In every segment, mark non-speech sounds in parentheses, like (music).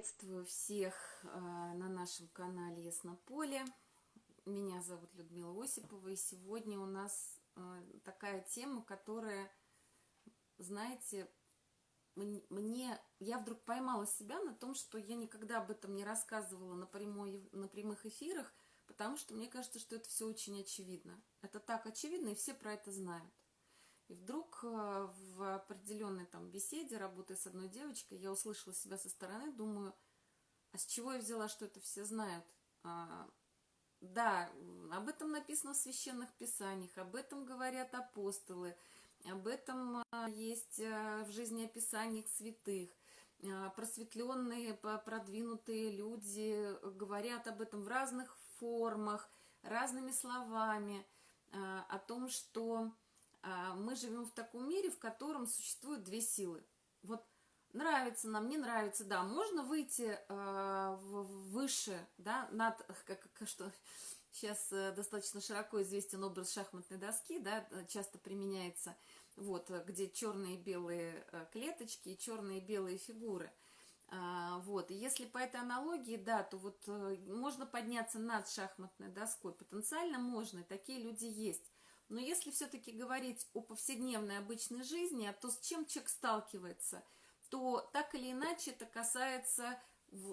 Приветствую всех э, на нашем канале Яснополе. Меня зовут Людмила Осипова, и сегодня у нас э, такая тема, которая, знаете, мне, я вдруг поймала себя на том, что я никогда об этом не рассказывала на, прямой, на прямых эфирах, потому что мне кажется, что это все очень очевидно. Это так очевидно, и все про это знают. И вдруг э, в определенной там беседе, работая с одной девочкой, я услышала себя со стороны, думаю, а с чего я взяла, что это все знают? А, да, об этом написано в священных писаниях, об этом говорят апостолы, об этом а, есть а, в жизнеописаниях святых. А, просветленные, продвинутые люди говорят об этом в разных формах, разными словами, а, о том, что мы живем в таком мире, в котором существуют две силы. Вот нравится нам, не нравится, да, можно выйти э, выше, да, над, (laughs) как, как что сейчас э, достаточно широко известен образ шахматной доски, да, часто применяется, вот, где черные и белые э, клеточки и черные и белые фигуры. А, вот, если по этой аналогии, да, то вот э, можно подняться над шахматной доской, потенциально можно, такие люди есть. Но если все-таки говорить о повседневной обычной жизни, а то с чем человек сталкивается, то так или иначе это касается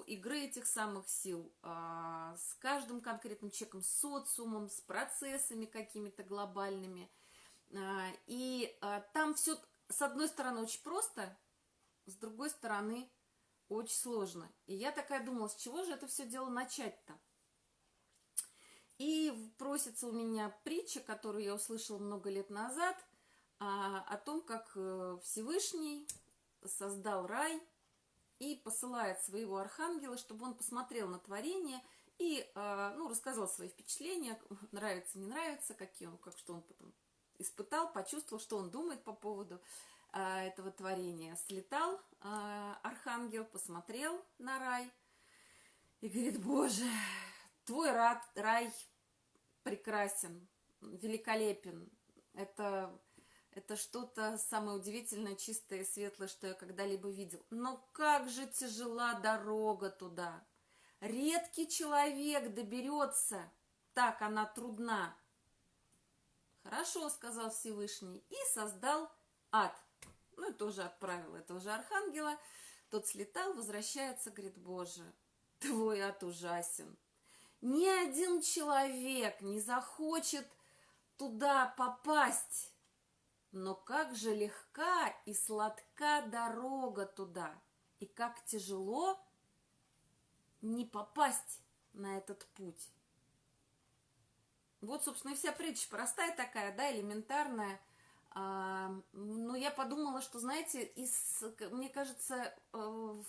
игры этих самых сил а, с каждым конкретным человеком, с социумом, с процессами какими-то глобальными. А, и там все, с одной стороны, очень просто, с другой стороны, очень сложно. И я такая думала, с чего же это все дело начать-то? И просится у меня притча, которую я услышала много лет назад, а, о том, как э, Всевышний создал рай и посылает своего архангела, чтобы он посмотрел на творение и а, ну, рассказал свои впечатления, (laughs) нравится, не нравится, какие он, как, что он потом испытал, почувствовал, что он думает по поводу а, этого творения. Слетал архангел, посмотрел на рай и говорит, боже, твой рад, рай прекрасен, великолепен. Это, это что-то самое удивительное, чистое и светлое, что я когда-либо видел. Но как же тяжела дорога туда. Редкий человек доберется, так она трудна. Хорошо, сказал Всевышний, и создал ад. Ну и тоже отправил этого же архангела. Тот слетал, возвращается, говорит, Боже, твой ад ужасен ни один человек не захочет туда попасть. Но как же легка и сладка дорога туда, и как тяжело не попасть на этот путь. Вот, собственно, и вся притча простая такая, да, элементарная. А, но я подумала, что, знаете, из, мне кажется, э,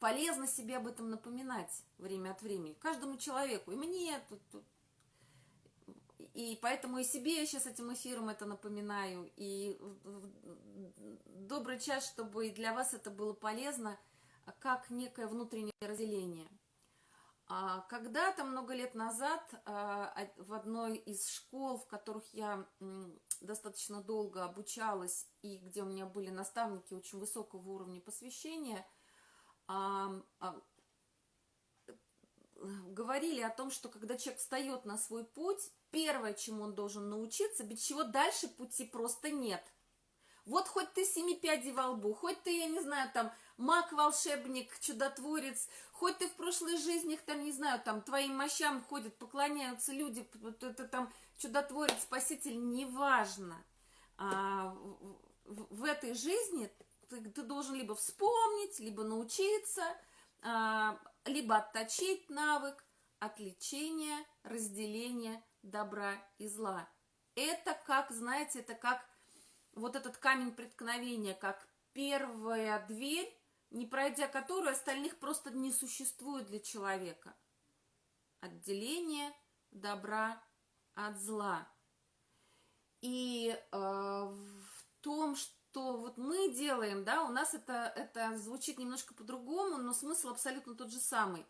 полезно себе об этом напоминать время от времени. Каждому человеку, и мне, тут, тут. и поэтому и себе я сейчас этим эфиром это напоминаю. И добрый час, чтобы и для вас это было полезно, как некое внутреннее разделение. А когда-то, много лет назад, а, в одной из школ, в которых я достаточно долго обучалась, и где у меня были наставники очень высокого уровня посвящения – а, а, говорили о том, что когда человек встает на свой путь, первое, чему он должен научиться, без чего дальше пути просто нет. Вот хоть ты семи пядей во лбу, хоть ты, я не знаю, там, маг-волшебник, чудотворец, хоть ты в прошлых жизнях, там, не знаю, там, твоим мощам ходят, поклоняются люди, это там чудотворец, спаситель, неважно. А, в, в этой жизни ты, ты должен либо вспомнить, либо научиться, а, либо отточить навык отличения, разделения добра и зла. Это как, знаете, это как вот этот камень преткновения, как первая дверь, не пройдя которую остальных просто не существует для человека. Отделение добра от зла. И э, в том, что то вот мы делаем, да, у нас это, это звучит немножко по-другому, но смысл абсолютно тот же самый.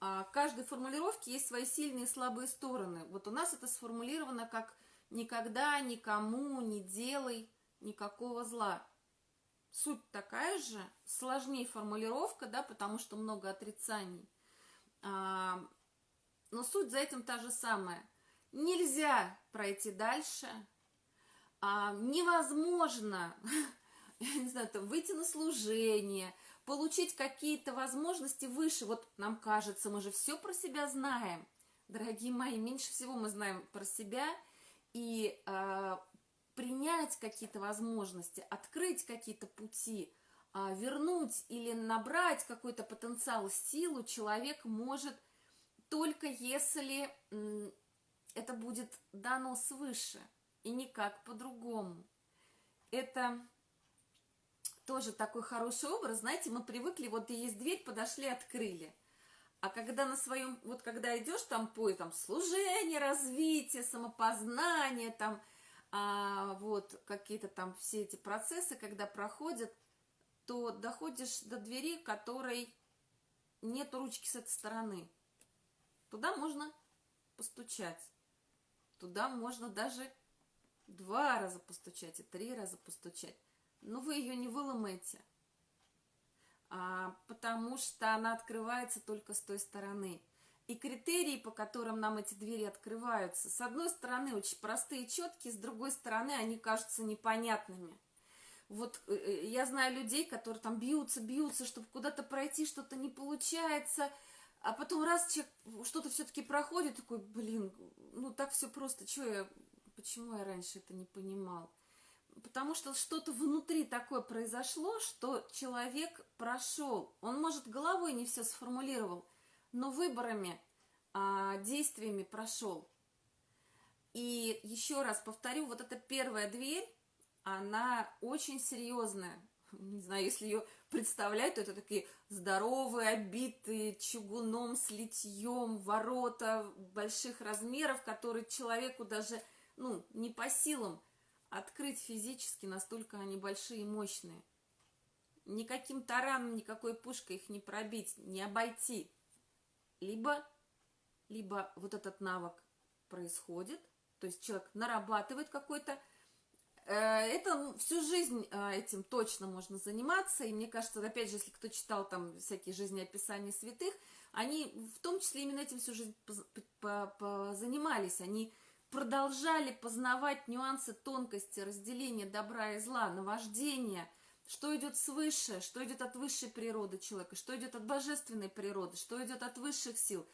А, каждой формулировке есть свои сильные и слабые стороны. Вот у нас это сформулировано как «никогда никому не делай никакого зла». Суть такая же, сложнее формулировка, да, потому что много отрицаний. А, но суть за этим та же самая. Нельзя пройти дальше, а, невозможно, (laughs) не знаю, там, выйти на служение, получить какие-то возможности выше. Вот нам кажется, мы же все про себя знаем. Дорогие мои, меньше всего мы знаем про себя. И э, принять какие-то возможности, открыть какие-то пути, э, вернуть или набрать какой-то потенциал, силу человек может только если это будет дано свыше и никак по-другому. Это тоже такой хороший образ, знаете, мы привыкли, вот и есть дверь, подошли, открыли. А когда на своем, вот когда идешь там по там, служение, развитие, самопознание, там, а, вот какие-то там все эти процессы, когда проходят, то доходишь до двери, которой нет ручки с этой стороны. Туда можно постучать. Туда можно даже два раза постучать и три раза постучать но вы ее не выломаете, а, потому что она открывается только с той стороны. И критерии, по которым нам эти двери открываются, с одной стороны очень простые и четкие, с другой стороны они кажутся непонятными. Вот э, э, я знаю людей, которые там бьются, бьются, чтобы куда-то пройти, что-то не получается, а потом раз человек что-то все-таки проходит, такой, блин, ну так все просто, что я, почему я раньше это не понимал? потому что что-то внутри такое произошло, что человек прошел. Он, может, головой не все сформулировал, но выборами, а, действиями прошел. И еще раз повторю, вот эта первая дверь, она очень серьезная. Не знаю, если ее представлять, то это такие здоровые, обитые чугуном с литьем ворота больших размеров, которые человеку даже ну, не по силам открыть физически, настолько они большие и мощные. Никаким тараном, никакой пушкой их не пробить, не обойти. Либо, либо вот этот навык происходит, то есть человек нарабатывает какой-то э, это всю жизнь э, этим точно можно заниматься, и мне кажется, опять же, если кто читал там всякие жизнеописания святых, они в том числе именно этим всю жизнь занимались, они продолжали познавать нюансы тонкости разделения добра и зла, наваждения, что идет свыше, что идет от высшей природы человека, что идет от божественной природы, что идет от высших сил,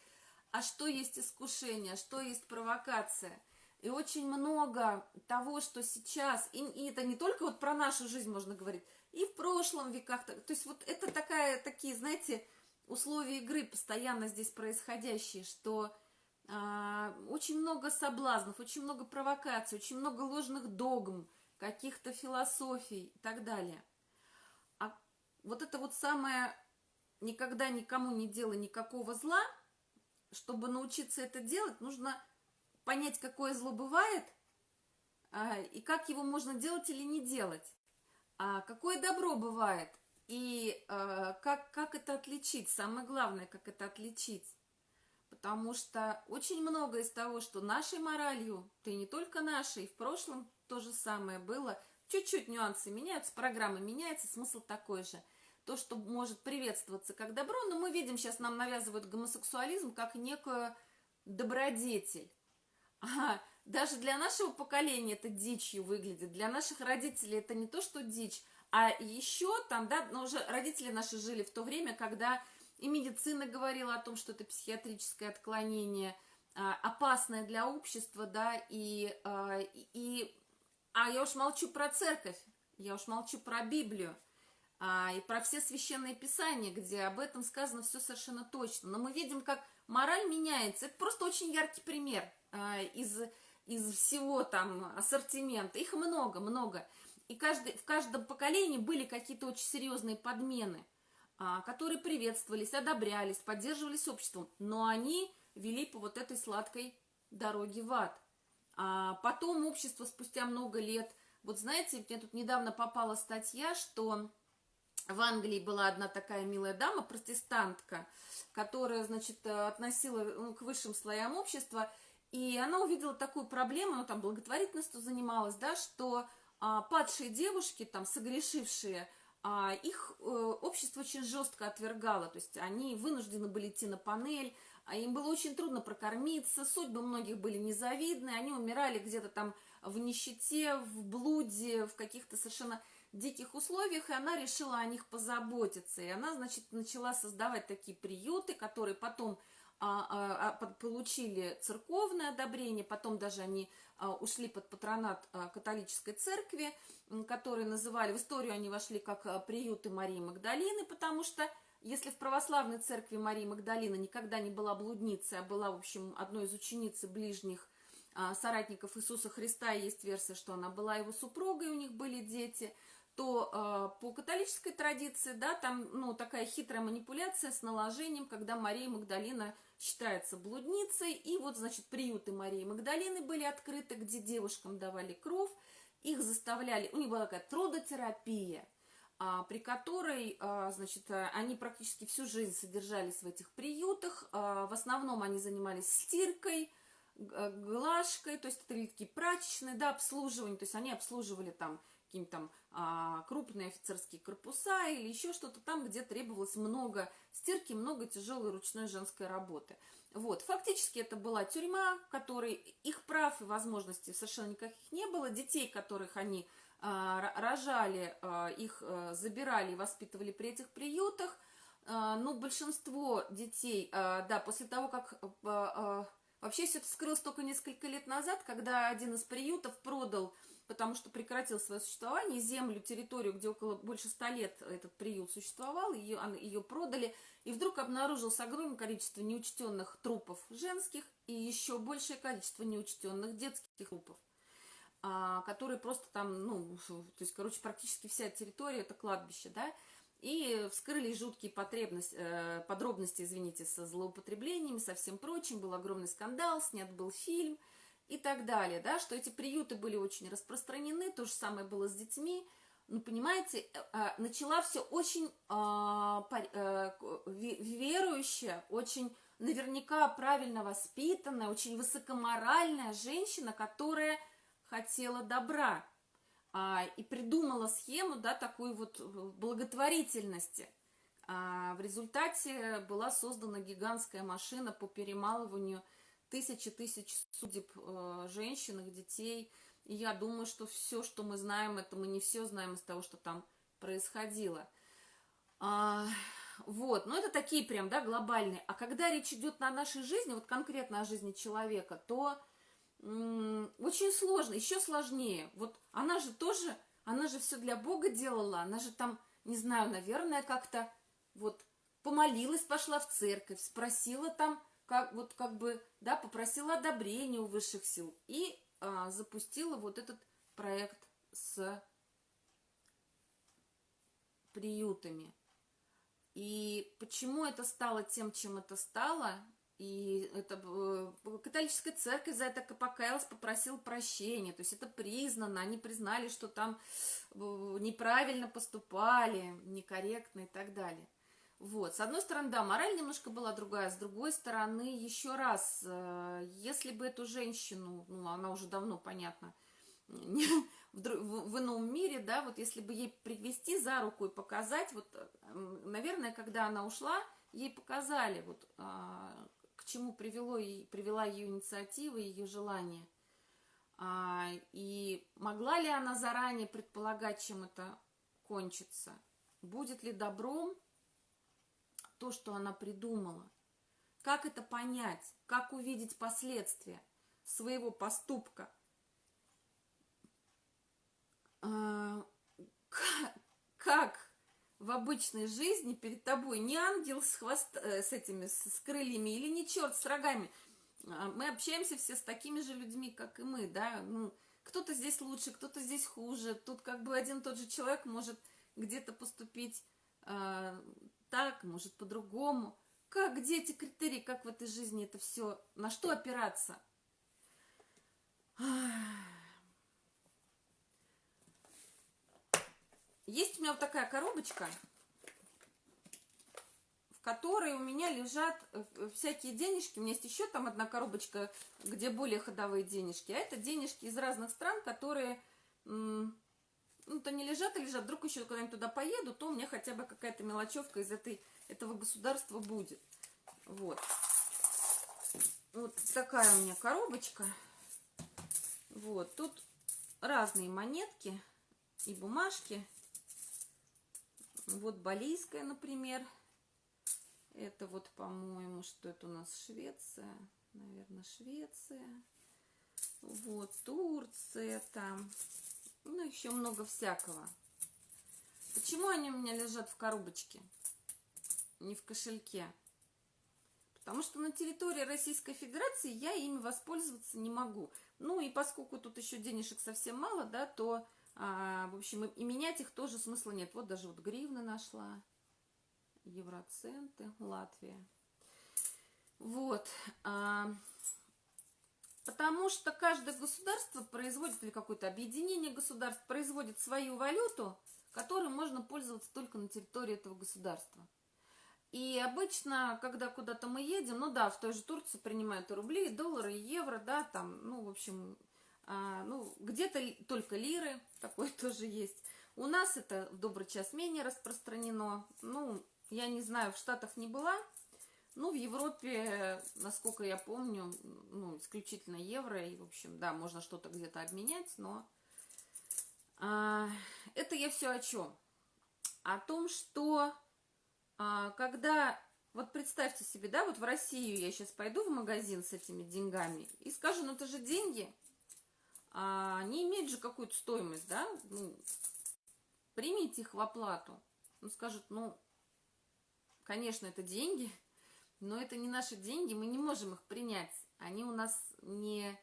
а что есть искушение, что есть провокация. И очень много того, что сейчас, и, и это не только вот про нашу жизнь можно говорить, и в прошлом веках, то есть вот это такая, такие, знаете, условия игры постоянно здесь происходящие, что очень много соблазнов, очень много провокаций, очень много ложных догм, каких-то философий и так далее. А вот это вот самое никогда никому не делай никакого зла, чтобы научиться это делать, нужно понять, какое зло бывает, а, и как его можно делать или не делать. А какое добро бывает, и а, как, как это отличить, самое главное, как это отличить потому что очень много из того, что нашей моралью, ты не только нашей, в прошлом то же самое было, чуть-чуть нюансы меняются, программа меняется, смысл такой же. То, что может приветствоваться как добро, но мы видим, сейчас нам навязывают гомосексуализм как некую добродетель. А даже для нашего поколения это дичью выглядит, для наших родителей это не то, что дичь, а еще там, да, но уже родители наши жили в то время, когда и медицина говорила о том, что это психиатрическое отклонение, а, опасное для общества, да, и, а, и, а я уж молчу про церковь, я уж молчу про Библию, а, и про все священные писания, где об этом сказано все совершенно точно. Но мы видим, как мораль меняется. Это просто очень яркий пример из, из всего там ассортимента. Их много, много. И каждый, в каждом поколении были какие-то очень серьезные подмены. А, которые приветствовались, одобрялись, поддерживались обществом, но они вели по вот этой сладкой дороге в ад. А потом общество спустя много лет, вот знаете, мне тут недавно попала статья, что в Англии была одна такая милая дама, протестантка, которая, значит, относила ну, к высшим слоям общества, и она увидела такую проблему, ну, там, благотворительностью занималась, да, что а, падшие девушки, там, согрешившие, их э, общество очень жестко отвергало, то есть они вынуждены были идти на панель, а им было очень трудно прокормиться, судьбы многих были незавидны, они умирали где-то там в нищете, в блуде, в каких-то совершенно диких условиях, и она решила о них позаботиться. И она, значит, начала создавать такие приюты, которые потом а, а, а, получили церковное одобрение, потом даже они а, ушли под патронат а, католической церкви, которые называли, в историю они вошли как а, приюты Марии Магдалины, потому что если в православной церкви Марии Магдалины никогда не была блудницей, а была, в общем, одной из учениц ближних а, соратников Иисуса Христа, есть версия, что она была его супругой, у них были дети, то э, по католической традиции, да, там, ну, такая хитрая манипуляция с наложением, когда Мария Магдалина считается блудницей, и вот, значит, приюты Марии Магдалины были открыты, где девушкам давали кровь, их заставляли, у них была такая трудотерапия, а, при которой, а, значит, они практически всю жизнь содержались в этих приютах, а, в основном они занимались стиркой, глажкой, то есть это такие прачечные, да, обслуживание, то есть они обслуживали там а, крупные офицерские корпуса или еще что-то там, где требовалось много стирки, много тяжелой ручной женской работы. Вот, фактически это была тюрьма, которой их прав и возможностей совершенно никаких не было. Детей, которых они а, рожали, а, их а, забирали и воспитывали при этих приютах. А, ну, большинство детей, а, да, после того, как... А, а, вообще все это скрылось только несколько лет назад, когда один из приютов продал потому что прекратил свое существование, землю, территорию, где около больше ста лет этот приют существовал, ее, ее продали, и вдруг обнаружилось огромное количество неучтенных трупов женских и еще большее количество неучтенных детских трупов, а, которые просто там, ну, то есть, короче, практически вся территория это кладбище, да, и вскрыли жуткие потребности, э, подробности, извините, со злоупотреблениями, со всем прочим, был огромный скандал, снят был фильм – и так далее, да, что эти приюты были очень распространены, то же самое было с детьми, ну, понимаете, э, а, начала все очень а, э, верующая, очень наверняка правильно воспитанная, очень высокоморальная женщина, которая хотела добра а, и придумала схему, да, такой вот благотворительности. В результате была создана гигантская машина по перемалыванию тысячи тысяч судеб э, женщин, их детей. И я думаю, что все, что мы знаем, это мы не все знаем из того, что там происходило. А, вот, но это такие прям, да, глобальные. А когда речь идет на нашей жизни, вот конкретно о жизни человека, то очень сложно, еще сложнее. Вот она же тоже, она же все для Бога делала, она же там, не знаю, наверное, как-то вот помолилась, пошла в церковь, спросила там, как, вот как бы, да, попросила одобрения у высших сил и а, запустила вот этот проект с приютами. И почему это стало тем, чем это стало, и это э, католическая церковь за это покаялась, попросила прощения. То есть это признано, они признали, что там э, неправильно поступали, некорректно и так далее. Вот, с одной стороны, да, мораль немножко была другая, с другой стороны, еще раз, э, если бы эту женщину, ну, она уже давно, понятно, в, в, в ином мире, да, вот если бы ей привести за руку и показать, вот, наверное, когда она ушла, ей показали, вот, а, к чему привело и привела ее инициатива, ее желание. А, и могла ли она заранее предполагать, чем это кончится? Будет ли добром то, что она придумала. Как это понять? Как увидеть последствия своего поступка? А, как в обычной жизни перед тобой не ангел с, хвост, э, с этими с крыльями или не черт с рогами. А, мы общаемся все с такими же людьми, как и мы, да. Ну, кто-то здесь лучше, кто-то здесь хуже. Тут как бы один тот же человек может где-то поступить а, так, может по-другому. Как, где эти критерии, как в этой жизни это все, на что опираться? Есть у меня вот такая коробочка, в которой у меня лежат э, всякие денежки. У меня есть еще там одна коробочка, где более ходовые денежки. А это денежки из разных стран, которые, ну-то не лежат и лежат, вдруг еще когда-нибудь туда поеду, то у меня хотя бы какая-то мелочевка из этой, этого государства будет. Вот. Вот такая у меня коробочка. Вот, тут разные монетки и бумажки. Вот балийская, например. Это вот, по-моему, что это у нас Швеция. Наверное, Швеция. Вот, Турция там. Ну, еще много всякого. Почему они у меня лежат в коробочке? Не в кошельке. Потому что на территории Российской Федерации я ими воспользоваться не могу. Ну и поскольку тут еще денежек совсем мало, да, то, а, в общем, и менять их тоже смысла нет. Вот даже вот гривны нашла, евроценты, Латвия. Вот. А, потому что каждое государство производит, или какое-то объединение государств производит свою валюту, которой можно пользоваться только на территории этого государства. И обычно, когда куда-то мы едем, ну да, в той же Турции принимают рубли, доллары, евро, да, там, ну, в общем, а, ну, где-то только лиры, такое (laughs) тоже есть. У нас это в добрый час менее распространено. Ну, я не знаю, в Штатах не была, ну, в Европе, насколько я помню, ну, исключительно евро, и, в общем, да, можно что-то где-то обменять, но а, это я все о чем? О том, что а, когда, вот представьте себе, да, вот в Россию я сейчас пойду в магазин с этими деньгами и скажу, ну это же деньги, а, не имеют же какую-то стоимость, да, ну, примите их в оплату. Ну, скажут, ну, конечно, это деньги, но это не наши деньги, мы не можем их принять. Они у нас не,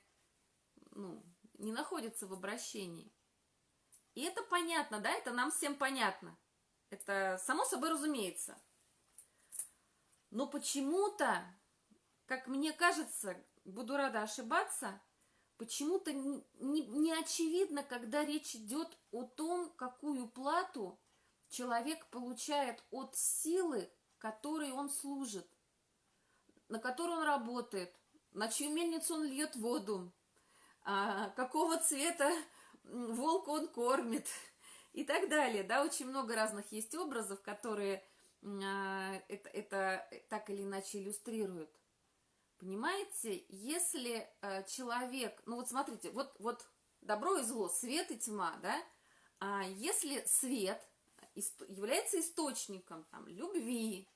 ну, не находятся в обращении. И это понятно, да, это нам всем понятно. Это само собой разумеется. Но почему-то, как мне кажется, буду рада ошибаться, почему-то не, не, не очевидно, когда речь идет о том, какую плату человек получает от силы, которой он служит, на которой он работает, на чью мельницу он льет воду, а, какого цвета волк он кормит и так далее. Да, очень много разных есть образов, которые а, это, это так или иначе иллюстрирует. Понимаете, если э, человек, ну вот смотрите, вот, вот добро и зло, свет и тьма, да, а если свет является источником там, любви,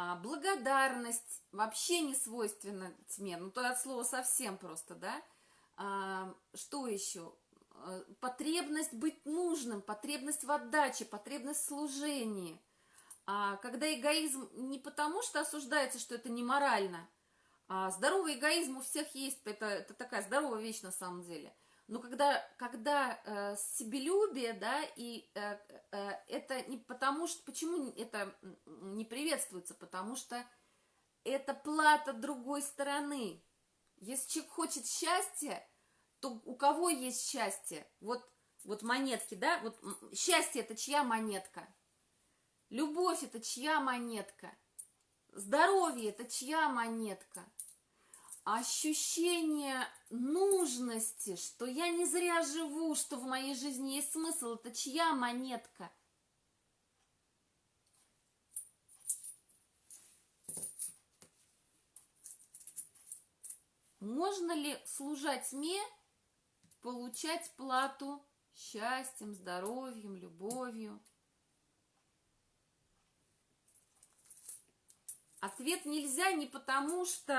а благодарность вообще не свойственна тьме, ну то от слова совсем просто, да, а, что еще? Э, потребность быть нужным, потребность в отдаче, потребность в служении – а когда эгоизм не потому, что осуждается, что это неморально, а здоровый эгоизм у всех есть, это, это такая здоровая вещь на самом деле. Но когда, когда э, себелюбие, да, и э, э, это не потому, что, почему это не приветствуется, потому что это плата другой стороны. Если человек хочет счастья, то у кого есть счастье? Вот, вот монетки, да, вот счастье это чья монетка? Любовь это чья монетка? Здоровье это чья монетка? Ощущение нужности, что я не зря живу, что в моей жизни есть смысл, это чья монетка? Можно ли, служа тьме, получать плату счастьем, здоровьем, любовью? Ответ нельзя не потому, что,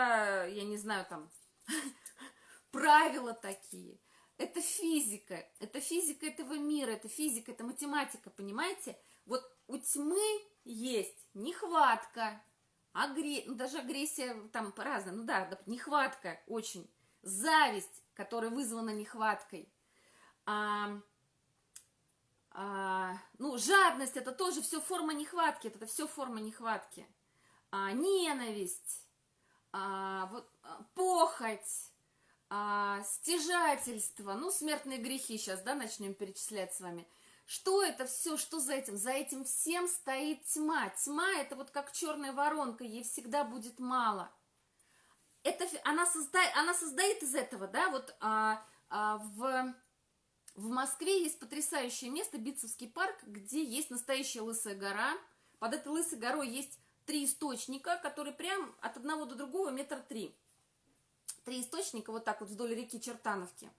я не знаю, там, (laughs) правила такие. Это физика, это физика этого мира, это физика, это математика, понимаете? Вот у тьмы есть нехватка, агре... ну, даже агрессия там по-разному, ну да, нехватка очень, зависть, которая вызвана нехваткой, а, а, ну, жадность, это тоже все форма нехватки, это все форма нехватки а, ненависть, а, вот, а, похоть, а, стяжательство, ну, смертные грехи сейчас, да, начнем перечислять с вами. Что это все, что за этим? За этим всем стоит тьма. Тьма это вот как черная воронка, ей всегда будет мало. Это, она, созда, она создает из этого, да, вот а, а, в, В Москве есть потрясающее место, Битцевский парк, где есть настоящая лысая гора. Под этой лысой горой есть три источника, которые прям от одного до другого метр три. Три источника вот так вот вдоль реки Чертановки.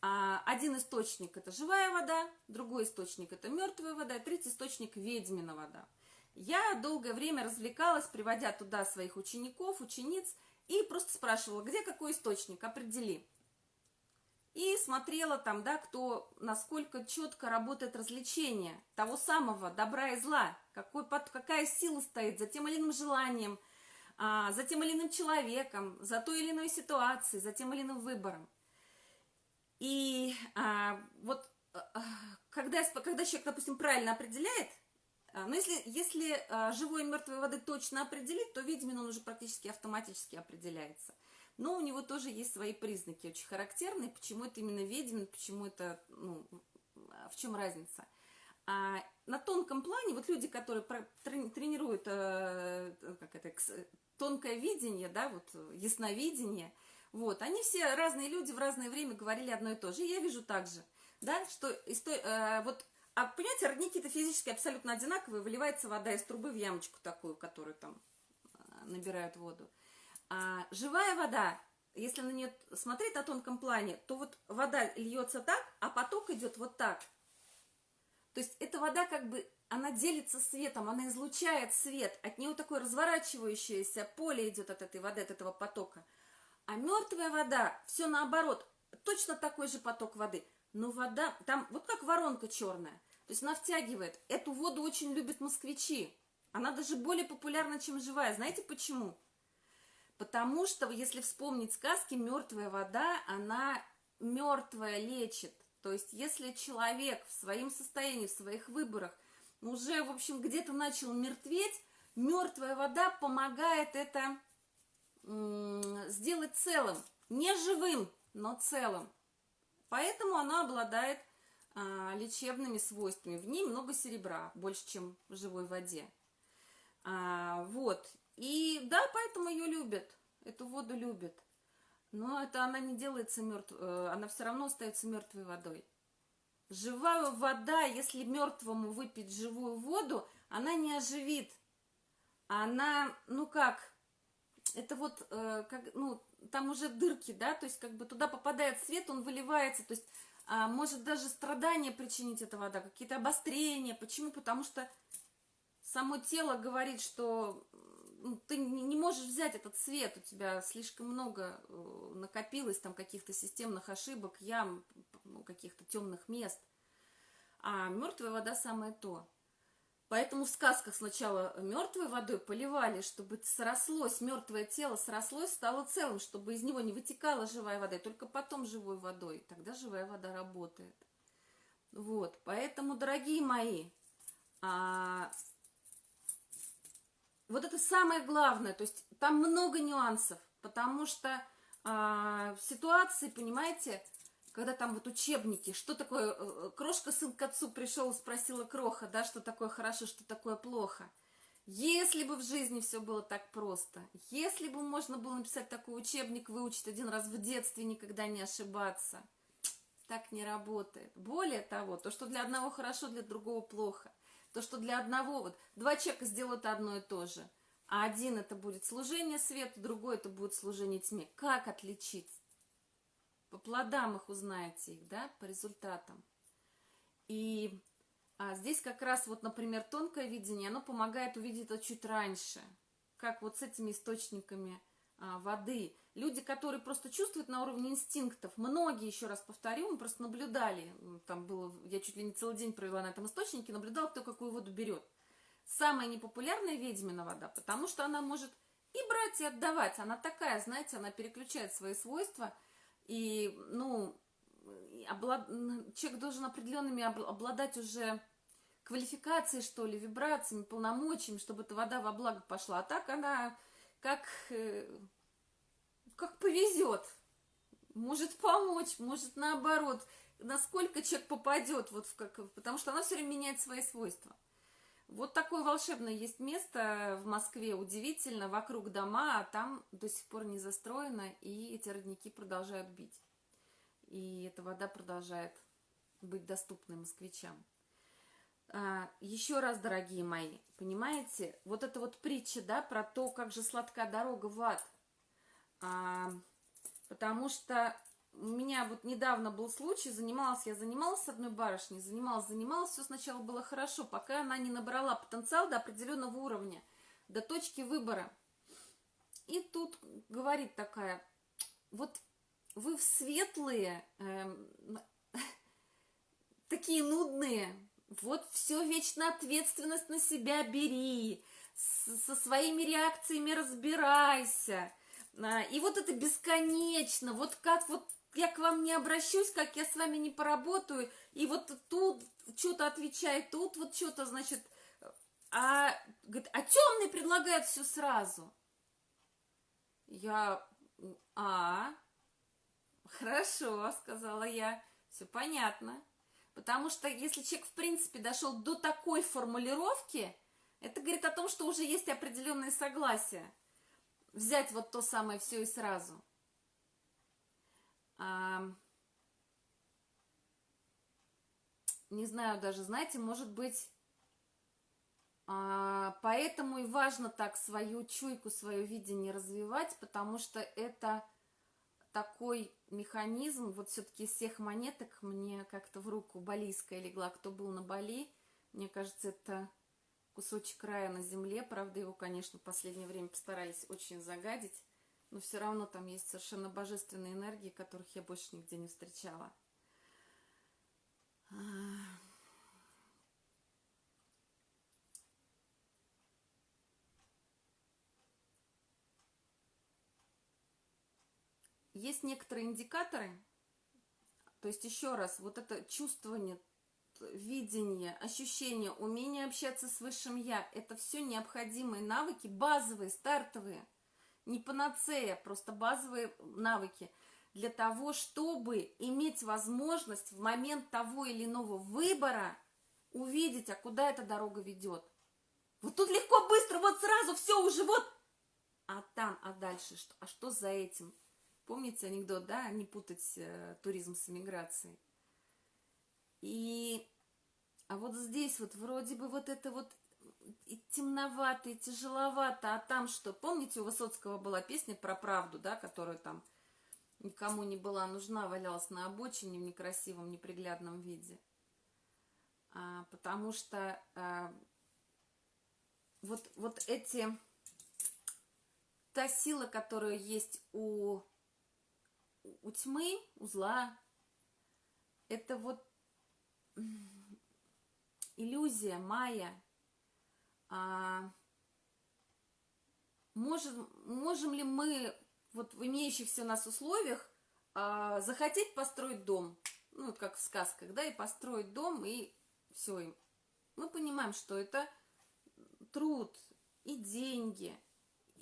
А, один источник это живая вода, другой источник это мертвая вода, третий источник ведьмина вода. Я долгое время развлекалась, приводя туда своих учеников, учениц, и просто спрашивала, где какой источник, определи. И смотрела там, да, кто, насколько четко работает развлечение того самого добра и зла, какой, под, какая сила стоит за тем или иным желанием, а, за тем или иным человеком, за той или иной ситуацией, за тем или иным выбором. И а, вот а, когда, когда человек, допустим, правильно определяет, а, но если, если а, живой и мертвой воды точно определить, то ведьмин он уже практически автоматически определяется. Но у него тоже есть свои признаки очень характерные, почему это именно ведьмин, почему это, ну, в чем разница. А на тонком плане, вот люди, которые тренируют э, как это, тонкое видение, да, вот ясновидение, вот, они все разные люди в разное время говорили одно и то же. И я вижу так же, да, что э, вот а понимаете, родники-то физически абсолютно одинаковые, выливается вода из трубы в ямочку такую, которую там а, набирают воду. А живая вода, если на нее смотреть на тонком плане, то вот вода льется так, а поток идет вот так. То есть эта вода как бы, она делится светом, она излучает свет, от нее такое разворачивающееся поле идет от этой воды, от этого потока. А мертвая вода, все наоборот, точно такой же поток воды – но вода, там вот как воронка черная, то есть она втягивает. Эту воду очень любят москвичи. Она даже более популярна, чем живая. Знаете почему? Потому что, если вспомнить сказки, мертвая вода, она мертвая лечит. То есть, если человек в своем состоянии, в своих выборах уже, в общем, где-то начал мертветь, мертвая вода помогает это сделать целым. Не живым, но целым. Поэтому она обладает а, лечебными свойствами. В ней много серебра, больше, чем в живой воде. А, вот. И да, поэтому ее любят. Эту воду любят. Но это она не делается мертвой, э, она все равно остается мертвой водой. Живая вода, если мертвому выпить живую воду, она не оживит. Она, ну как, это вот, э, как, ну, там уже дырки, да, то есть как бы туда попадает свет, он выливается, то есть а, может даже страдания причинить эта вода, какие-то обострения. Почему? Потому что само тело говорит, что ты не можешь взять этот свет, у тебя слишком много э, накопилось там каких-то системных ошибок, ям, ну, каких-то темных мест. А мертвая вода самое то. Поэтому в сказках сначала мертвой водой поливали, чтобы срослось, мертвое тело срослось, стало целым, чтобы из него не вытекала живая вода, и только потом живой водой. Тогда живая вода работает. Вот, поэтому, дорогие мои, а, вот это самое главное, то есть там много нюансов, потому что а, в ситуации, понимаете, когда там вот учебники, что такое, э, э, крошка сын к отцу пришел, спросила кроха, да, что такое хорошо, что такое плохо. Если бы в жизни все было так просто, если бы можно было написать такой учебник, выучить один раз в детстве, никогда не ошибаться, так не работает. Более того, то, что для одного хорошо, для другого плохо. То, что для одного, вот, два человека сделают одно и то же, а один это будет служение свету, другой это будет служение тьме. Как отличить? по плодам их узнаете их, да, по результатам. И а здесь как раз вот, например, тонкое видение, оно помогает увидеть это чуть раньше, как вот с этими источниками воды. Люди, которые просто чувствуют на уровне инстинктов, многие, еще раз повторю, мы просто наблюдали, там было, я чуть ли не целый день провела на этом источнике, наблюдала, кто какую воду берет. Самая непопулярная ведьмина вода, потому что она может и брать, и отдавать. Она такая, знаете, она переключает свои свойства – и, ну, облад... человек должен определенными обладать уже квалификацией, что ли, вибрациями, полномочиями, чтобы эта вода во благо пошла. А так она как, э, как повезет. Может помочь, может наоборот. Насколько человек попадет, вот в как, потому что она все время меняет свои свойства. Вот такое волшебное есть место в Москве, удивительно, вокруг дома, а там до сих пор не застроено, и эти родники продолжают бить. И эта вода продолжает быть доступной москвичам. А, еще раз, дорогие мои, понимаете, вот эта вот притча, да, про то, как же сладка дорога в ад. А, потому что у меня вот недавно был случай, занималась, я занималась с одной барышней, занималась, занималась, все сначала было хорошо, пока она не набрала потенциал до определенного уровня, до точки выбора. И тут говорит такая, вот вы в светлые, э, (laughs) такие нудные, вот все вечно ответственность на себя бери, со своими реакциями разбирайся. А, и вот это бесконечно, вот как вот я к вам не обращусь, как я с вами не поработаю, и вот тут что-то отвечает, тут вот что-то, значит, а, говорит, а темный предлагает все сразу. Я, а, хорошо, сказала я, все понятно. Потому что если человек, в принципе, дошел до такой формулировки, это говорит о том, что уже есть определенные согласия. Взять вот то самое все и сразу. А, не знаю даже, знаете, может быть, а, поэтому и важно так свою чуйку, свое видение развивать, потому что это такой механизм, вот все-таки из всех монеток мне как-то в руку балийская легла, кто был на Бали, мне кажется, это кусочек рая на земле, правда, его, конечно, в последнее время постарались очень загадить, но все равно там есть совершенно божественные энергии, которых я больше нигде не встречала. Есть некоторые индикаторы, то есть еще раз, вот это чувствование, видение, ощущение, умение общаться с высшим я, это все необходимые навыки, базовые, стартовые, не панацея, просто базовые навыки для того, чтобы иметь возможность в момент того или иного выбора увидеть, а куда эта дорога ведет. Вот тут легко, быстро, вот сразу все уже вот. А там, а дальше что? А что за этим? Помните анекдот, да? Не путать э, туризм с эмиграцией. И, а вот здесь вот вроде бы вот это вот и темновато, и тяжеловато, а там что? Помните, у Высоцкого была песня про правду, да, которая там никому не была нужна, валялась на обочине в некрасивом, неприглядном виде. А, потому что а, вот, вот эти, та сила, которая есть у у тьмы, у зла, это вот иллюзия, майя. А, можем, можем ли мы вот в имеющихся у нас условиях а, захотеть построить дом, ну, как в сказках, да, и построить дом, и все. Мы понимаем, что это труд и деньги –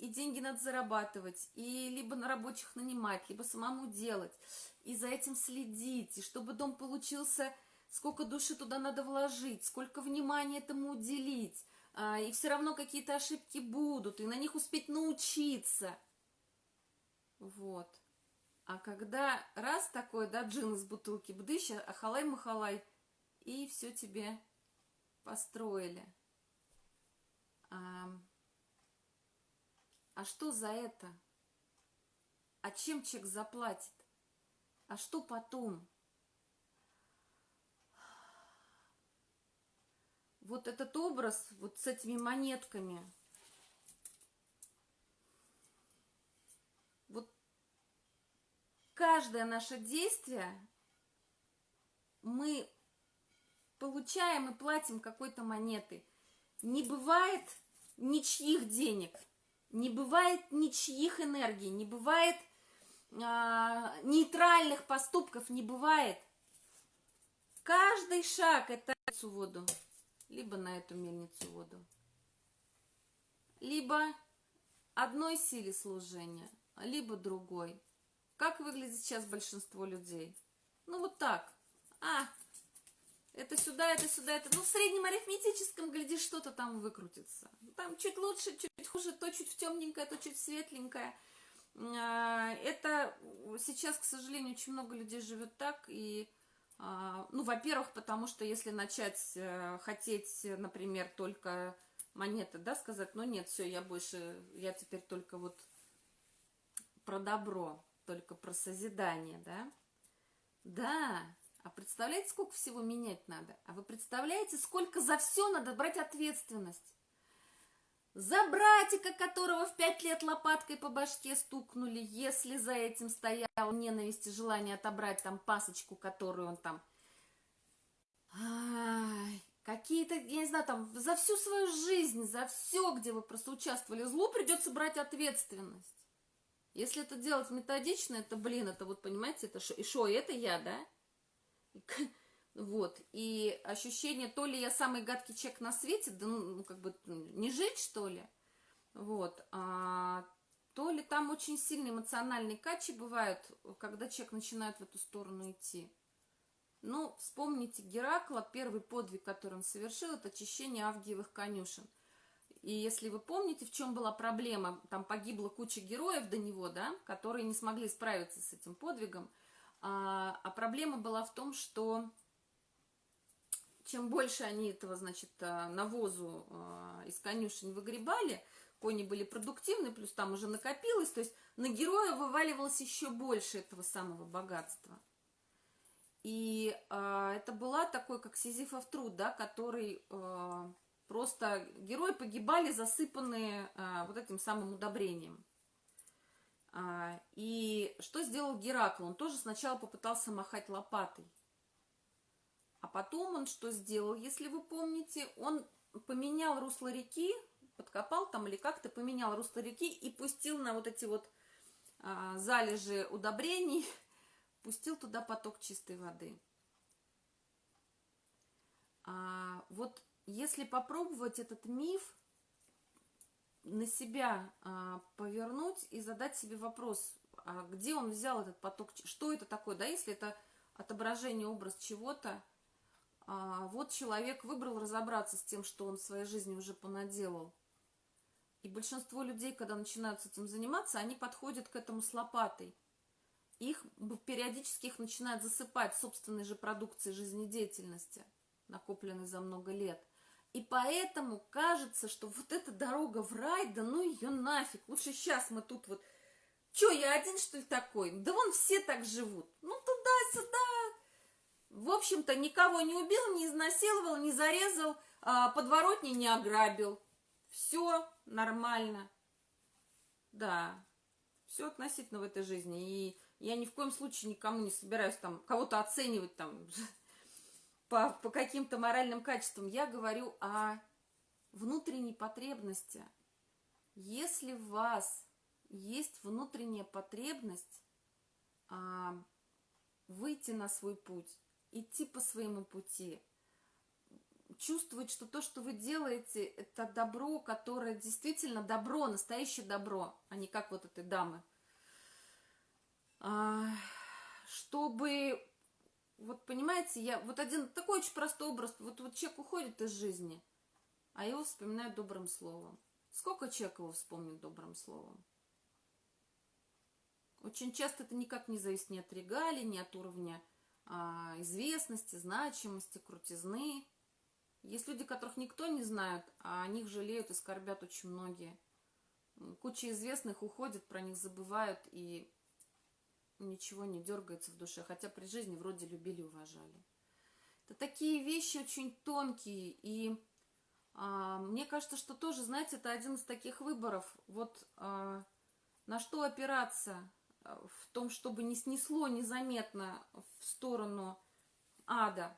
и деньги надо зарабатывать, и либо на рабочих нанимать, либо самому делать, и за этим следить, и чтобы дом получился, сколько души туда надо вложить, сколько внимания этому уделить, а, и все равно какие-то ошибки будут, и на них успеть научиться. Вот. А когда раз такой, да, джин из бутылки, бдыща, ахалай-махалай, и все тебе построили. А, а что за это? А чем человек заплатит? А что потом? Вот этот образ вот с этими монетками. Вот каждое наше действие мы получаем и платим какой-то монеты. Не бывает ничьих денег – не бывает ничьих энергий, не бывает а, нейтральных поступков, не бывает. Каждый шаг это эту воду, либо на эту мельницу воду, либо одной силе служения, либо другой. Как выглядит сейчас большинство людей? Ну вот так. А, это сюда, это сюда, это... Ну, в среднем арифметическом, глядишь, что-то там выкрутится. Там чуть лучше, чуть хуже, то чуть темненькое, то чуть светленькое. А, это сейчас, к сожалению, очень много людей живет так, и А, ну, во-первых, потому что если начать э, хотеть, например, только монеты, да, сказать, ну нет, все, я больше, я теперь только вот про добро, только про созидание, да? Да, а представляете, сколько всего менять надо? А вы представляете, сколько за все надо брать ответственность? За братика, которого в пять лет лопаткой по башке стукнули, если за этим стоял ненависть и желание отобрать там пасочку, которую он там... Какие-то, я не знаю, там, за всю свою жизнь, за все, где вы просто участвовали, злу придется брать ответственность. Если это делать методично, это, блин, это вот, понимаете, это шо, и что, это я, да? (laughs) Вот, и ощущение, то ли я самый гадкий человек на свете, да, ну, ну, как бы, не жить, что ли, вот, а, то ли там очень сильные эмоциональные качи бывают, когда человек начинает в эту сторону идти. Ну, вспомните Геракла, первый подвиг, который он совершил, это очищение Авгиевых конюшен. И если вы помните, в чем была проблема, там погибла куча героев до него, да, которые не смогли справиться с этим подвигом, а, а проблема была в том, что чем больше они этого, значит, а, навозу а, из конюшен выгребали, кони были продуктивны, плюс там уже накопилось, то есть на героя вываливалось еще больше этого самого богатства. И э, это была такой, как Сизифов труд, да, который э, просто герои погибали, засыпанные э, вот этим самым удобрением. А, и что сделал Геракл? Он тоже сначала попытался махать лопатой. А потом он что сделал, если вы помните? Он поменял русло реки, подкопал там или как-то поменял русло реки и пустил на вот эти вот а, залежи удобрений, (laughs) пустил туда поток чистой воды. А, вот если попробовать этот миф на себя а, повернуть и задать себе вопрос, а где он взял этот поток, что это такое, да, если это отображение, образ чего-то, а, вот человек выбрал разобраться с тем, что он в своей жизни уже понаделал. И большинство людей, когда начинают с этим заниматься, они подходят к этому с лопатой. Их периодически их начинают засыпать собственной же продукцией жизнедеятельности, накопленной за много лет. И поэтому кажется, что вот эта дорога в рай, да ну ее нафиг. Лучше сейчас мы тут вот... Че, я один, что ли, такой? Да вон все так живут. Ну, туда-сюда. В общем-то, никого не убил, не изнасиловал, не зарезал, а подворотни не ограбил. Все нормально. Да, все относительно в этой жизни. И я ни в коем случае никому не собираюсь там кого-то оценивать там (laughs) по, по каким-то моральным качествам. Я говорю о внутренней потребности. Если в вас есть внутренняя потребность а, выйти на свой путь, идти по своему пути, чувствовать, что то, что вы делаете, это добро, которое действительно добро, настоящее добро, а не как вот этой дамы. А, чтобы вот понимаете, я вот один такой очень простой образ, вот, вот человек уходит из жизни, а его вспоминают добрым словом. Сколько человек его вспомнит добрым словом? Очень часто это никак не зависит ни от регалий, ни от уровня а, известности, значимости, крутизны. Есть люди, которых никто не знает, а о них жалеют и скорбят очень многие. Куча известных уходит, про них забывают, и ничего не дергается в душе, хотя при жизни вроде любили, уважали. Это такие вещи очень тонкие, и а, мне кажется, что тоже, знаете, это один из таких выборов. Вот а, на что опираться а, в том, чтобы не снесло незаметно в сторону ада,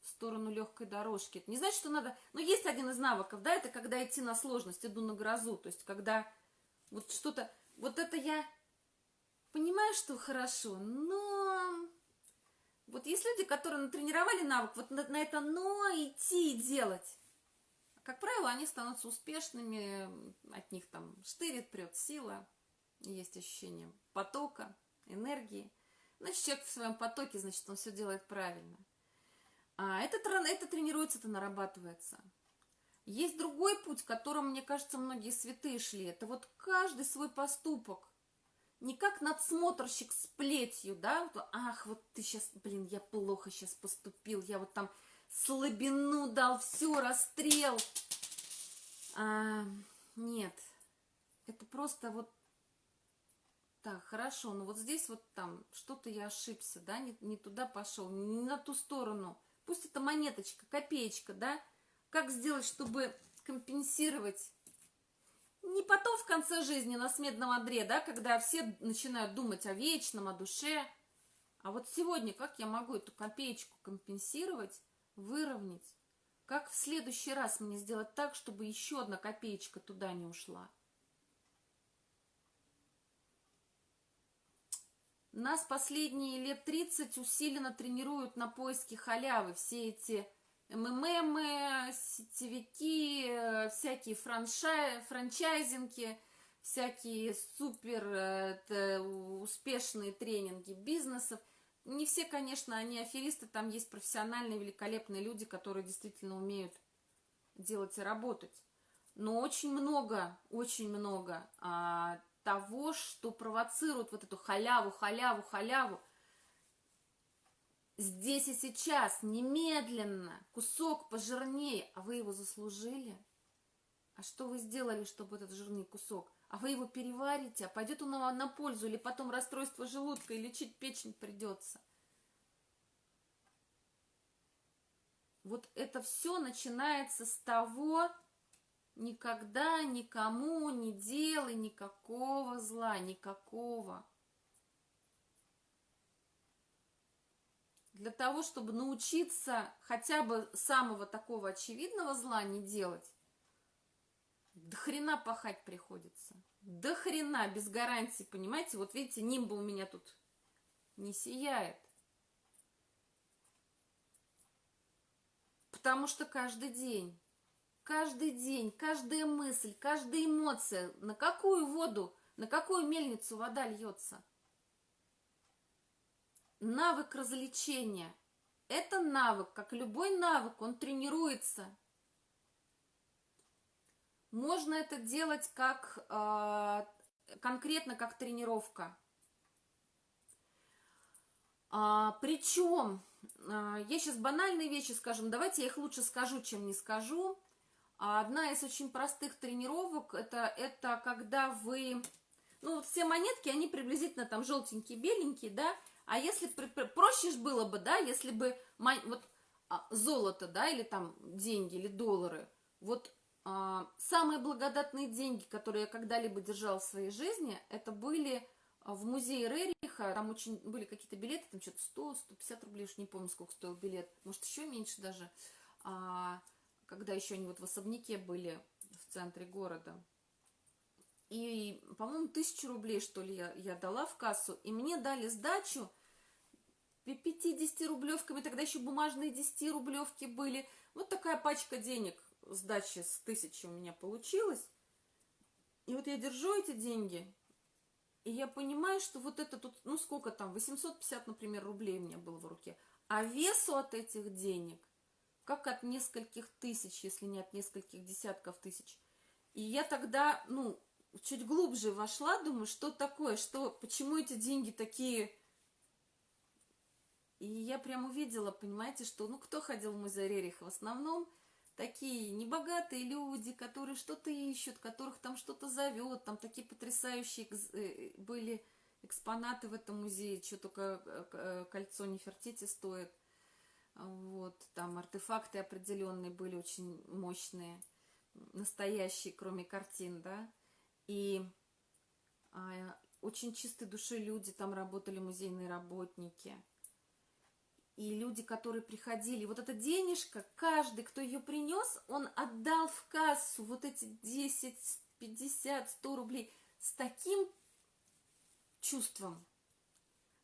в сторону легкой дорожки. Это не значит, что надо... Но есть один из навыков, да, это когда идти на сложность, иду на грозу. То есть, когда вот что-то... Вот это я понимаю, что хорошо, но вот есть люди, которые натренировали навык вот на, на это но идти и делать. Как правило, они становятся успешными, от них там штырит, прет сила, есть ощущение потока, энергии. Значит, человек в своем потоке, значит, он все делает правильно. А это, это тренируется, это нарабатывается. Есть другой путь, которым, мне кажется, многие святые шли. Это вот каждый свой поступок не как надсмотрщик с плетью, да, ах, вот ты сейчас, блин, я плохо сейчас поступил, я вот там слабину дал, все, расстрел. А, нет, это просто вот так, хорошо, ну вот здесь вот там что-то я ошибся, да, не, не туда пошел, не на ту сторону. Пусть это монеточка, копеечка, да. Как сделать, чтобы компенсировать не потом в конце жизни на смедном одре, да, когда все начинают думать о вечном, о душе, а вот сегодня как я могу эту копеечку компенсировать, выровнять? Как в следующий раз мне сделать так, чтобы еще одна копеечка туда не ушла? Нас последние лет 30 усиленно тренируют на поиске халявы. Все эти МММы, сетевики, всякие франшай, франчайзинги, всякие супер это, успешные тренинги бизнесов. Не все, конечно, они аферисты, там есть профессиональные, великолепные люди, которые действительно умеют делать и работать. Но очень много, очень много а, того, что провоцирует вот эту халяву, халяву, халяву. Здесь и сейчас, немедленно, кусок пожирнее, а вы его заслужили? А что вы сделали, чтобы этот жирный кусок? А вы его переварите, а пойдет он вам на пользу, или потом расстройство желудка, и лечить печень придется. Вот это все начинается с того, Никогда никому не делай никакого зла, никакого. Для того, чтобы научиться хотя бы самого такого очевидного зла не делать, до хрена пахать приходится. До хрена, без гарантии, понимаете? Вот видите, нимба у меня тут не сияет. Потому что каждый день Каждый день, каждая мысль, каждая эмоция, на какую воду, на какую мельницу вода льется. Навык развлечения. Это навык, как любой навык, он тренируется. Можно это делать как э, конкретно как тренировка. А, причем, э, я сейчас банальные вещи скажу, давайте я их лучше скажу, чем не скажу. А одна из очень простых тренировок, это, это когда вы, ну вот все монетки, они приблизительно там желтенькие, беленькие, да, а если проще было бы, да, если бы вот а, золото, да, или там деньги, или доллары, вот а, самые благодатные деньги, которые я когда-либо держала в своей жизни, это были в музее Рериха, там очень были какие-то билеты, там что-то 100, 150 рублей, уж не помню, сколько стоил билет, может, еще меньше даже, а, когда еще они вот в особняке были в центре города. И, по-моему, тысячу рублей, что ли, я, я дала в кассу. И мне дали сдачу 50 рублевками, тогда еще бумажные 10 рублевки были. Вот такая пачка денег сдачи с тысячи у меня получилась. И вот я держу эти деньги, и я понимаю, что вот это тут, ну сколько там, 850, например, рублей у меня было в руке. А весу от этих денег как от нескольких тысяч, если не от нескольких десятков тысяч. И я тогда, ну, чуть глубже вошла, думаю, что такое, что, почему эти деньги такие... И я прям увидела, понимаете, что, ну, кто ходил в музей Рериха? В основном такие небогатые люди, которые что-то ищут, которых там что-то зовет, там такие потрясающие э, были экспонаты в этом музее, что только э, э, кольцо Нефертити стоит. Вот, там артефакты определенные были очень мощные, настоящие, кроме картин, да. И а, очень чистой души люди, там работали музейные работники. И люди, которые приходили, вот эта денежка, каждый, кто ее принес, он отдал в кассу вот эти 10, 50, 100 рублей с таким чувством,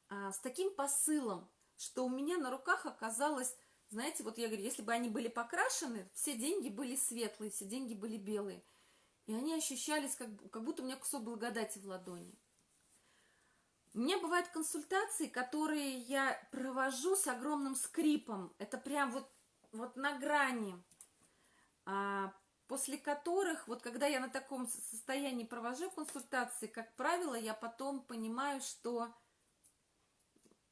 а, с таким посылом, что у меня на руках оказалось, знаете, вот я говорю, если бы они были покрашены, все деньги были светлые, все деньги были белые. И они ощущались, как, как будто у меня кусок благодати в ладони. У меня бывают консультации, которые я провожу с огромным скрипом. Это прям вот, вот на грани. А, после которых, вот когда я на таком состоянии провожу консультации, как правило, я потом понимаю, что,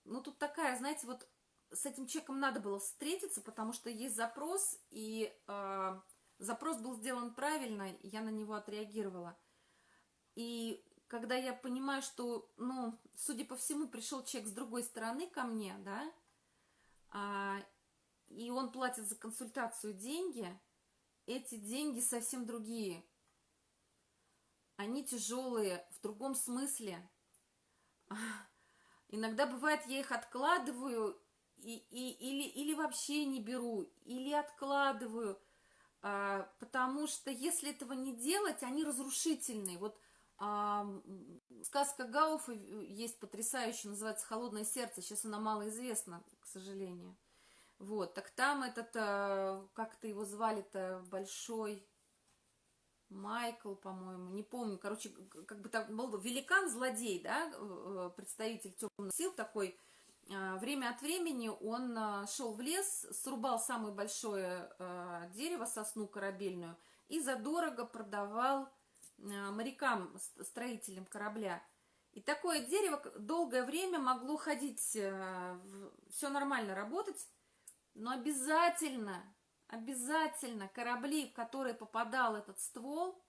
ну, тут такая, знаете, вот с этим человеком надо было встретиться, потому что есть запрос, и э, запрос был сделан правильно, я на него отреагировала. И когда я понимаю, что, ну, судя по всему, пришел человек с другой стороны ко мне, да, а, и он платит за консультацию деньги, эти деньги совсем другие. Они тяжелые в другом смысле. (laughs) Иногда бывает, я их откладываю и, и, или, или вообще не беру, или откладываю, потому что если этого не делать, они разрушительные. Вот а, сказка Гауфа есть потрясающая, называется «Холодное сердце», сейчас она мало известна, к сожалению. Вот, так там этот, э, как-то его звали-то, большой Майкл, по-моему, не помню, короче, как бы там был великан-злодей, да, э, представитель темных сил такой, э, время от времени он шел в лес, срубал самое большое дерево, сосну корабельную, и задорого продавал морякам, строителям корабля. И такое дерево долгое время могло ходить, все нормально работать, но обязательно, обязательно корабли, в которые попадал этот ствол,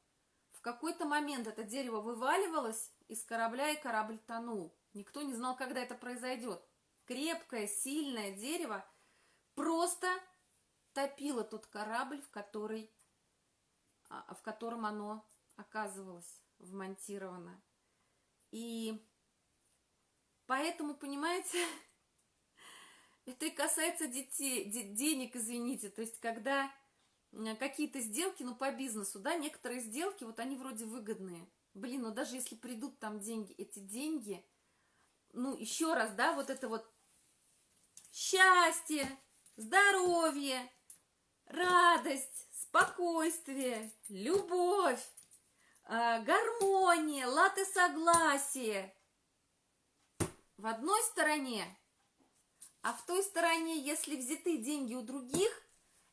в какой-то момент это дерево вываливалось из корабля, и корабль тонул. Никто не знал, когда это произойдет. Крепкое, сильное дерево просто топило тот корабль, в, который, а, в котором оно оказывалось вмонтировано. И поэтому, понимаете, (laughs) Это и касается детей, денег, извините. То есть, когда какие-то сделки, ну, по бизнесу, да, некоторые сделки, вот они вроде выгодные. Блин, ну даже если придут там деньги, эти деньги, ну, еще раз, да, вот это вот счастье, здоровье, радость, спокойствие, любовь, э, гармония, лад и согласие. В одной стороне а в той стороне, если взяты деньги у других,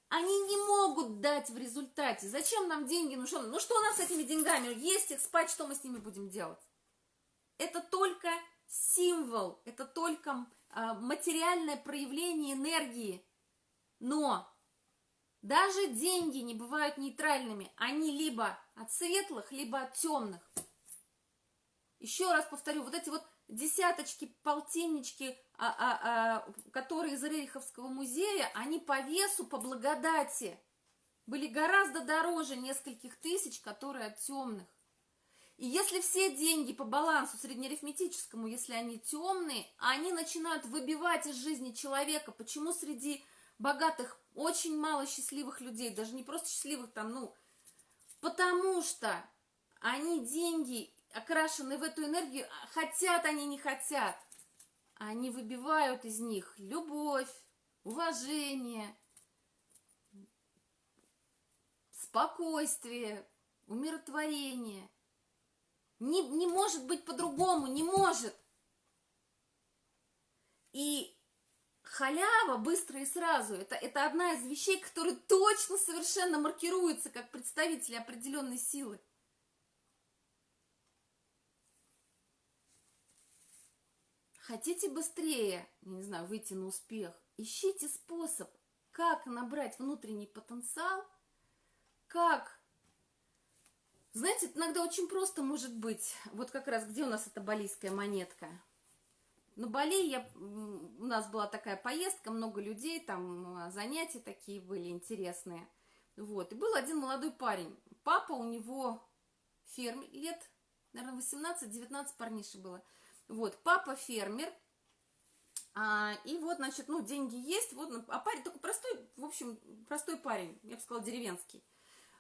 они не могут дать в результате. Зачем нам деньги? Ну что, ну что у нас с этими деньгами? Есть их спать, что мы с ними будем делать? Это только символ, это только материальное проявление энергии. Но даже деньги не бывают нейтральными. Они либо от светлых, либо от темных. Еще раз повторю, вот эти вот десяточки, полтиннички, а, а, а, которые из Рериховского музея, они по весу, по благодати были гораздо дороже нескольких тысяч, которые от темных. И если все деньги по балансу среднеарифметическому, если они темные, они начинают выбивать из жизни человека. Почему среди богатых очень мало счастливых людей, даже не просто счастливых там, ну, потому что они деньги окрашены в эту энергию, а хотят они, не хотят. Они выбивают из них любовь, уважение, спокойствие, умиротворение. Не, не может быть по-другому, не может. И халява быстро и сразу, это, это одна из вещей, которые точно совершенно маркируются как представители определенной силы. Хотите быстрее, не знаю, выйти на успех? Ищите способ, как набрать внутренний потенциал, как... Знаете, иногда очень просто может быть, вот как раз где у нас эта балийская монетка. На Бали я, у нас была такая поездка, много людей, там занятия такие были интересные. Вот, и был один молодой парень. Папа у него фермер, лет, наверное, 18-19 парниша было. Вот, папа фермер, а, и вот, значит, ну, деньги есть, вот, а парень такой простой, в общем, простой парень, я бы сказала, деревенский.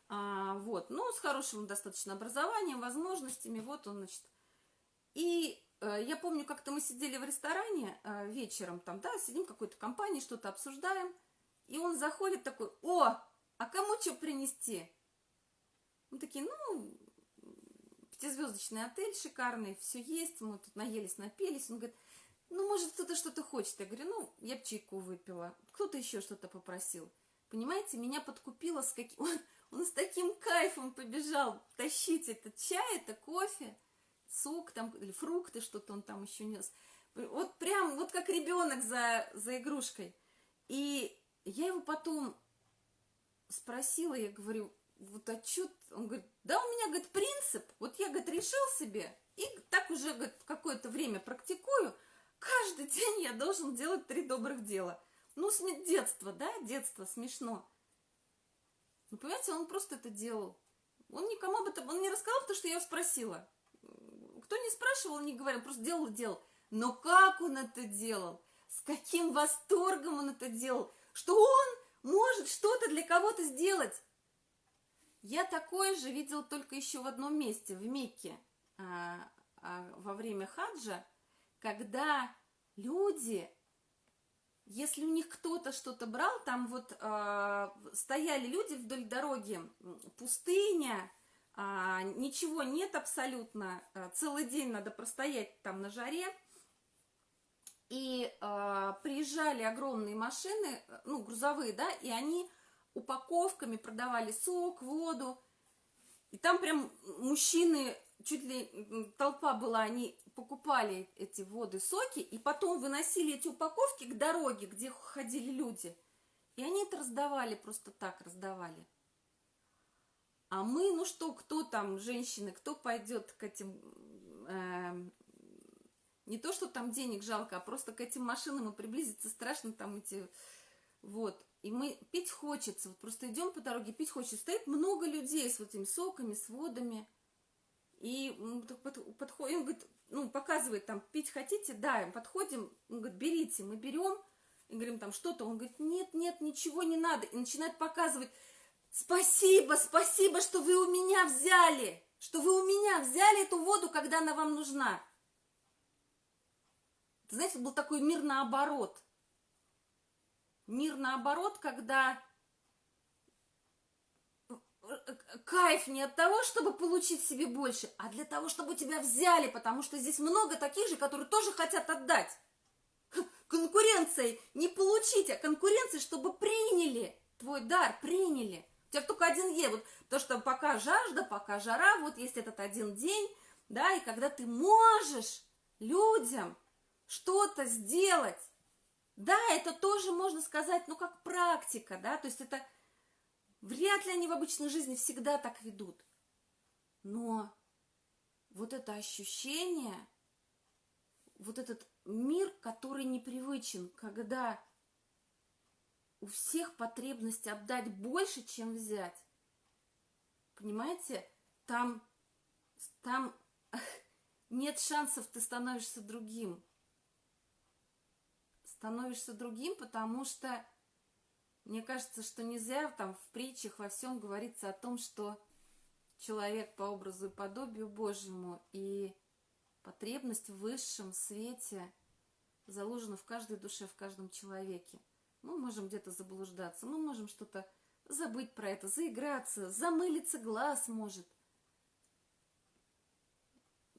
А, вот, ну, с хорошим достаточно образованием, возможностями, вот он, значит. И э, я помню, как-то мы сидели в ресторане э, вечером, там, да, сидим в какой-то компании, что-то обсуждаем, и он заходит такой, о, а кому что принести? Мы такие, ну, пятизвездочный отель шикарный, все есть, мы тут наелись, напились. Он говорит, ну, может, кто-то что-то хочет. Я говорю, ну, я бы чайку выпила. Кто-то еще что-то попросил. Понимаете, меня подкупило с каким... (laughs) Он, с таким кайфом побежал тащить этот чай, это кофе, сок там, или фрукты, что-то он там еще нес. Вот прям, вот как ребенок за, за игрушкой. И я его потом спросила, я говорю, вот а что? Он говорит, да у меня, говорит, принцип, вот я, говорит, решил себе, и так уже, говорит, какое-то время практикую, каждый (laughs) день я должен делать три добрых дела. Ну, с детства, да, детство, смешно. Ну, понимаете, он просто это делал. Он никому об этом, он не рассказал, потому что я спросила. Кто не спрашивал, не говорил, просто делал делал. Но как он это делал? С каким восторгом он это делал? Что он может что-то для кого-то сделать? Я такое же видел только еще в одном месте, в Мекке, а, а, во время хаджа, когда люди, если у них кто-то что-то брал, там вот а, стояли люди вдоль дороги, пустыня, а, ничего нет абсолютно, а, целый день надо простоять там на жаре, и а, приезжали огромные машины, ну, грузовые, да, и они упаковками продавали сок, воду. И там прям мужчины, чуть ли толпа была, они покупали эти воды, соки, и потом выносили эти упаковки к дороге, где ходили люди. И они это раздавали, просто так раздавали. А мы, ну что, кто там, женщины, кто пойдет к этим, э, не то, что там денег жалко, а просто к этим машинам и приблизиться страшно, там эти, вот. И мы, пить хочется, вот просто идем по дороге, пить хочется. Стоит много людей с вот этими соками, с водами. И подходим, он говорит, ну, показывает там, пить хотите? Да, подходим, он говорит, берите, мы берем, и говорим там что-то, он говорит, нет, нет, ничего не надо. И начинает показывать, спасибо, спасибо, что вы у меня взяли, что вы у меня взяли эту воду, когда она вам нужна. Знаете, был такой мир наоборот. Мир наоборот, когда кайф не от того, чтобы получить себе больше, а для того, чтобы тебя взяли, потому что здесь много таких же, которые тоже хотят отдать. Конкуренцией не получить, а конкуренцией, чтобы приняли твой дар, приняли. У тебя только один е, вот то, что пока жажда, пока жара, вот есть этот один день, да, и когда ты можешь людям что-то сделать, да, это тоже можно сказать, ну, как практика, да, то есть это вряд ли они в обычной жизни всегда так ведут. Но вот это ощущение, вот этот мир, который непривычен, когда у всех потребность отдать больше, чем взять. Понимаете? Там, там (laughs) нет шансов, ты становишься другим становишься другим, потому что мне кажется, что нельзя там в притчах во всем говорится о том, что человек по образу и подобию Божьему, и потребность в высшем свете заложена в каждой душе, в каждом человеке. Мы можем где-то заблуждаться, мы можем что-то забыть про это, заиграться, замылиться глаз может.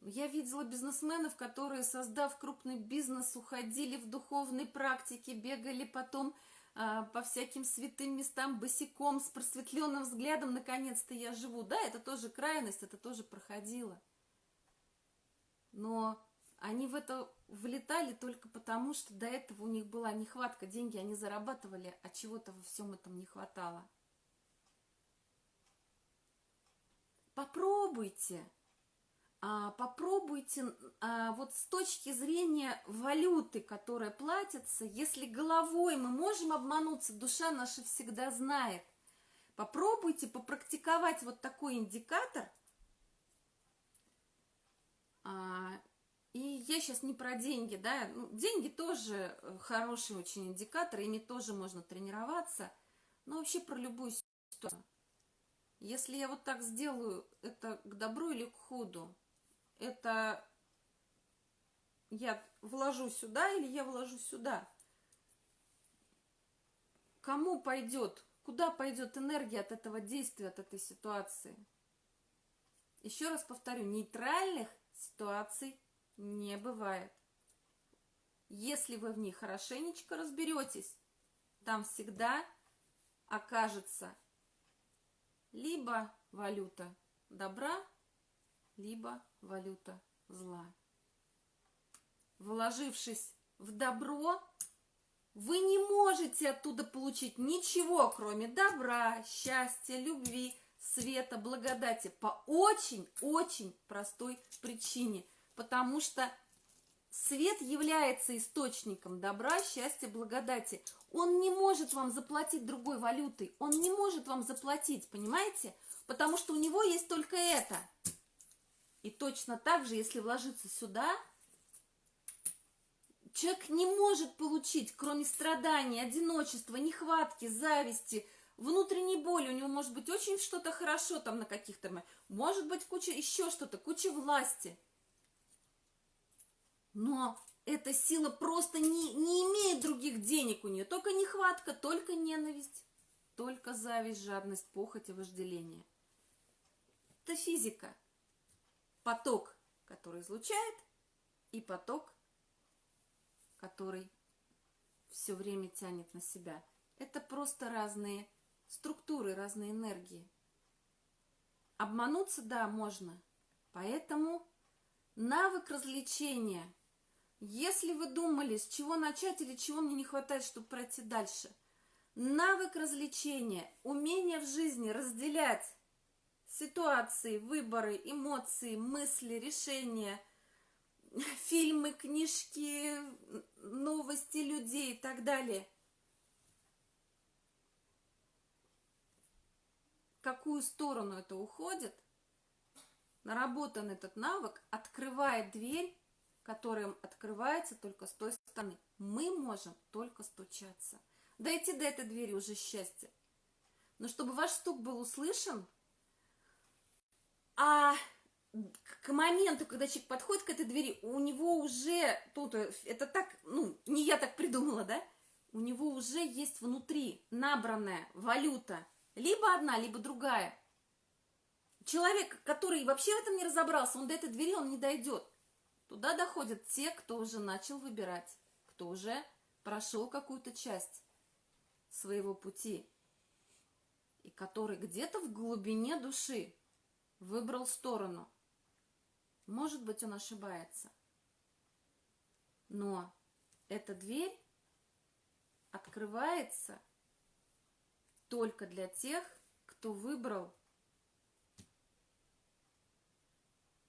Я видела бизнесменов, которые, создав крупный бизнес, уходили в духовной практике, бегали потом по всяким святым местам босиком, с просветленным взглядом, наконец-то я живу. Да, это тоже крайность, это тоже проходило. Но они в это влетали только потому, что до этого у них была нехватка, деньги они зарабатывали, а чего-то во всем этом не хватало. Попробуйте а, попробуйте а, вот с точки зрения валюты, которая платится, если головой мы можем обмануться, душа наша всегда знает. Попробуйте попрактиковать вот такой индикатор. А, и я сейчас не про деньги, да, ну, деньги тоже э, хороший очень индикатор, ими тоже можно тренироваться, но вообще про любую ситуацию. Если я вот так сделаю, это к добру или к худу? Это я вложу сюда или я вложу сюда. Кому пойдет, куда пойдет энергия от этого действия, от этой ситуации? Еще раз повторю, нейтральных ситуаций не бывает. Если вы в них хорошенечко разберетесь, там всегда окажется либо валюта добра, либо валюта зла. Вложившись в добро, вы не можете оттуда получить ничего, кроме добра, счастья, любви, света, благодати. По очень-очень простой причине. Потому что свет является источником добра, счастья, благодати. Он не может вам заплатить другой валютой. Он не может вам заплатить, понимаете? Потому что у него есть только это. И точно так же, если вложиться сюда, человек не может получить, кроме страданий, одиночества, нехватки, зависти, внутренней боли. У него может быть очень что-то хорошо там на каких-то... Может быть куча еще что-то, куча власти. Но эта сила просто не, не имеет других денег у нее. Только нехватка, только ненависть, только зависть, жадность, похоть и вожделение. Это физика. Поток, который излучает, и поток, который все время тянет на себя. Это просто разные структуры, разные энергии. Обмануться, да, можно. Поэтому навык развлечения. Если вы думали, с чего начать или чего мне не хватает, чтобы пройти дальше. Навык развлечения, умение в жизни разделять ситуации, выборы, эмоции, мысли, решения (laughs) – фильмы, книжки, новости людей и так далее. Какую сторону это уходит, наработан этот навык открывает дверь, которая открывается только с той стороны. Мы можем только стучаться. Дойти до этой двери уже счастье. Но чтобы ваш стук был услышан, а к моменту, когда человек подходит к этой двери, у него уже, тут э, это так, ну, не я так придумала, да? У него уже есть внутри набранная валюта, либо одна, либо другая. Человек, который вообще в этом не разобрался, он до этой двери он не дойдет. Туда доходят те, кто уже начал выбирать, кто уже прошел какую-то часть своего пути, и который где-то в глубине души выбрал сторону – может быть, он ошибается. Но эта дверь открывается только для тех, кто выбрал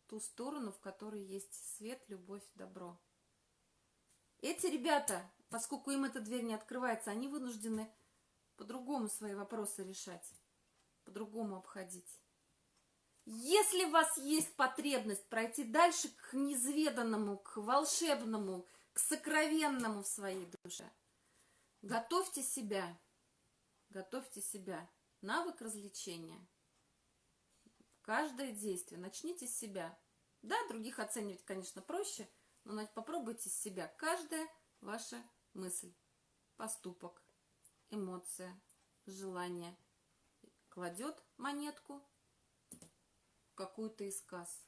ту сторону, в которой есть свет, любовь, добро. Эти ребята, поскольку им эта дверь не открывается, они вынуждены по-другому свои вопросы решать, по-другому обходить. Если у вас есть потребность пройти дальше к неизведанному, к волшебному, к сокровенному в своей душе, готовьте себя, готовьте себя. Навык развлечения. Каждое действие. Начните с себя. Да, других оценивать, конечно, проще, но попробуйте с себя. Каждая ваша мысль, поступок, эмоция, желание кладет монетку какую-то из касс.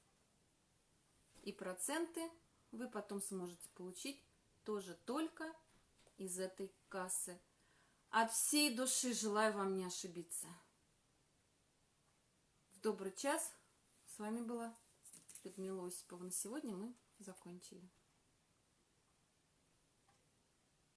И проценты вы потом сможете получить тоже только из этой кассы. От всей души желаю вам не ошибиться. В добрый час. С вами была Людмила Осипова. На сегодня мы закончили.